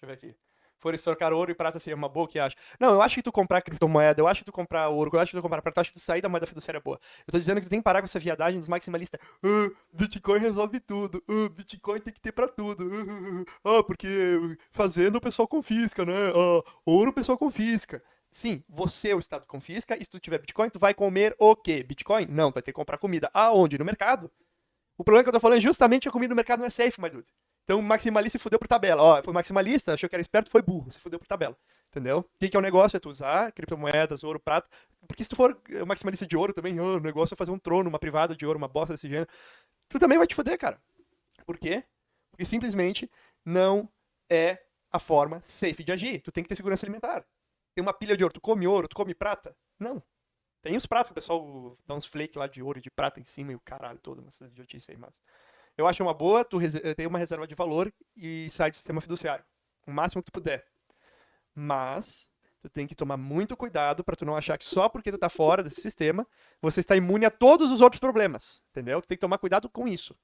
Deixa eu ver aqui. Fores trocar ouro e prata seria uma boa, que acha? Não, eu acho que tu comprar criptomoeda, eu acho que tu comprar ouro, eu acho que tu comprar prata, eu acho que tu sair da moeda fiduciária é boa. Eu tô dizendo que tu tem que parar com essa viadagem dos maximalistas. Ah, Bitcoin resolve tudo. Ah, Bitcoin tem que ter pra tudo. Ah, porque fazendo o pessoal confisca, né? Ah, ouro o pessoal confisca. Sim, você, o Estado, confisca, e se tu tiver Bitcoin, tu vai comer o quê? Bitcoin? Não, tu vai ter que comprar comida. Aonde? No mercado. O problema que eu tô falando é justamente a comida no mercado não é safe, my dude. Então, maximalista se fudeu por tabela. Ó, foi maximalista, achou que era esperto, foi burro, se fudeu por tabela. Entendeu? O que, que é o negócio? É tu usar criptomoedas, ouro, prata. Porque se tu for maximalista de ouro também, oh, o negócio é fazer um trono, uma privada de ouro, uma bosta desse gênero. Tu também vai te fuder, cara. Por quê? Porque simplesmente não é a forma safe de agir. Tu tem que ter segurança alimentar. Tem uma pilha de ouro, tu come ouro, tu come prata? Não. Tem os pratos que o pessoal dá uns flakes lá de ouro e de prata em cima e o caralho todo, essas idiotices aí, mas. Eu acho uma boa tu ter uma reserva de valor e sair do sistema fiduciário. O máximo que tu puder. Mas tu tem que tomar muito cuidado para tu não achar que só porque tu tá fora desse sistema, você está imune a todos os outros problemas. Entendeu? Tu tem que tomar cuidado com isso.